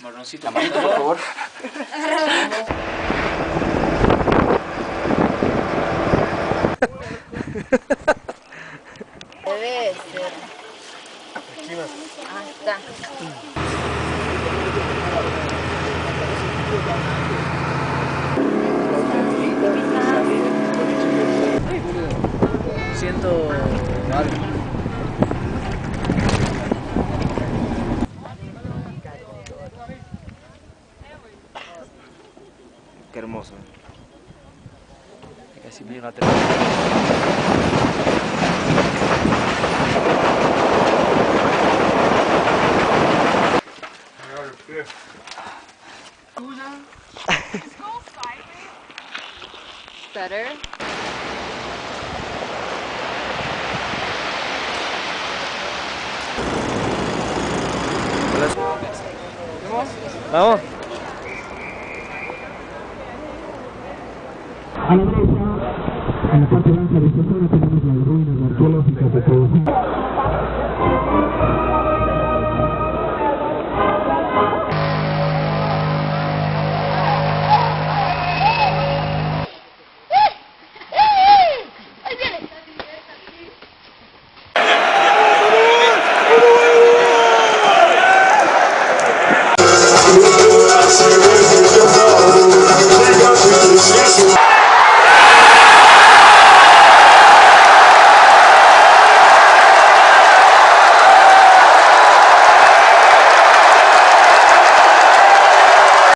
Marroncito. Amarito, por favor. Debe ser. Aquí más. Ah, está. Siento Qué hermoso. Casi me llega a Better. Vamos. A la derecha, en la parte de esta zona tenemos las ruinas arqueológicas de Teotihuacán.